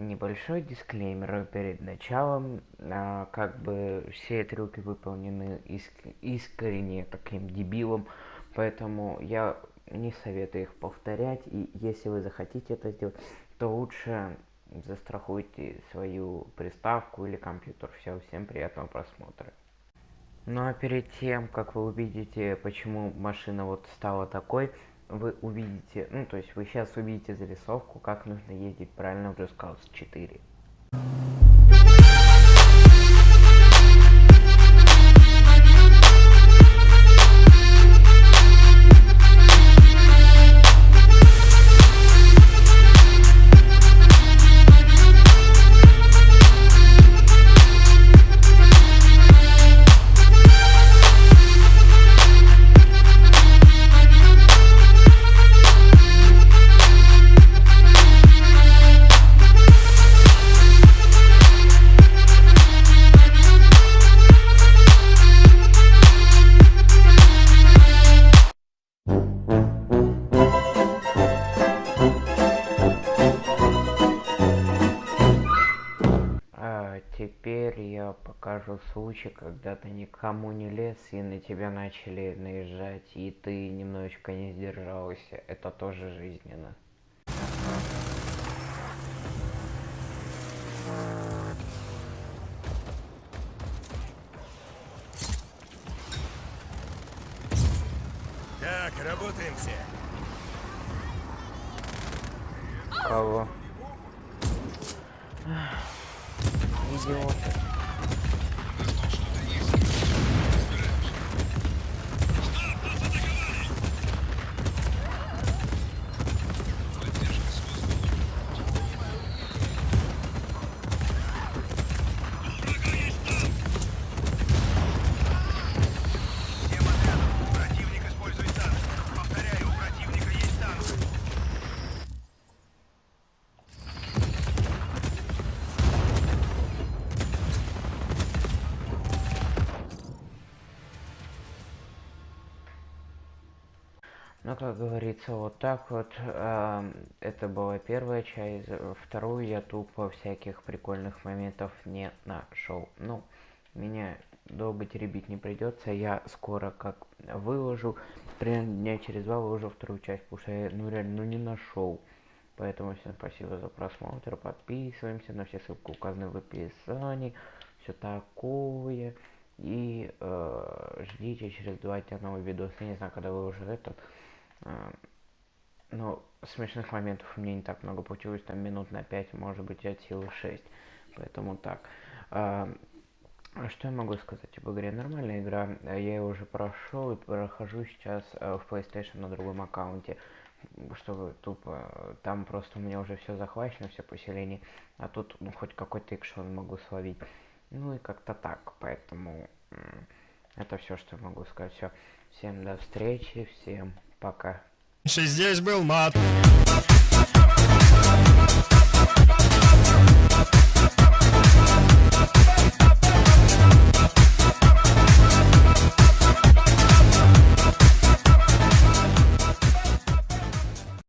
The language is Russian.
Небольшой дисклеймер перед началом. А, как бы все трюки выполнены иск искренне таким дебилом, поэтому я не советую их повторять. И если вы захотите это сделать, то лучше застрахуйте свою приставку или компьютер. Все, всем приятного просмотра. Ну а перед тем, как вы увидите, почему машина вот стала такой, вы увидите, ну то есть вы сейчас увидите зарисовку, как нужно ездить правильно в Just Cause 4. Теперь я покажу случай, когда ты никому не лез и на тебя начали наезжать, и ты немножечко не сдержался. Это тоже жизненно. Так, работаем все. Кого? He's going. Ну, как говорится, вот так вот. Э, это была первая часть. Вторую я тупо всяких прикольных моментов не нашел. Ну, меня долго теребить не придется. Я скоро как выложу. Примерно дня через два выложу вторую часть, потому что я ну реально ну, не нашел. Поэтому всем спасибо за просмотр. Подписываемся на все ссылки указаны в описании. Все такое. И э, ждите через два дня новый видос. Я не знаю, когда выложу этот. А, ну, смешных моментов у меня не так много получилось, там минут на 5, может быть, от силы 6. Поэтому так. А, что я могу сказать об игре? Нормальная игра, я ее уже прошел и прохожу сейчас а, в PlayStation на другом аккаунте. Что тупо, там просто у меня уже все захвачено, все поселение, а тут ну, хоть какой-то экшен могу словить. Ну и как-то так, поэтому это все, что я могу сказать. Все, всем до встречи, всем Пока. Здесь был мат.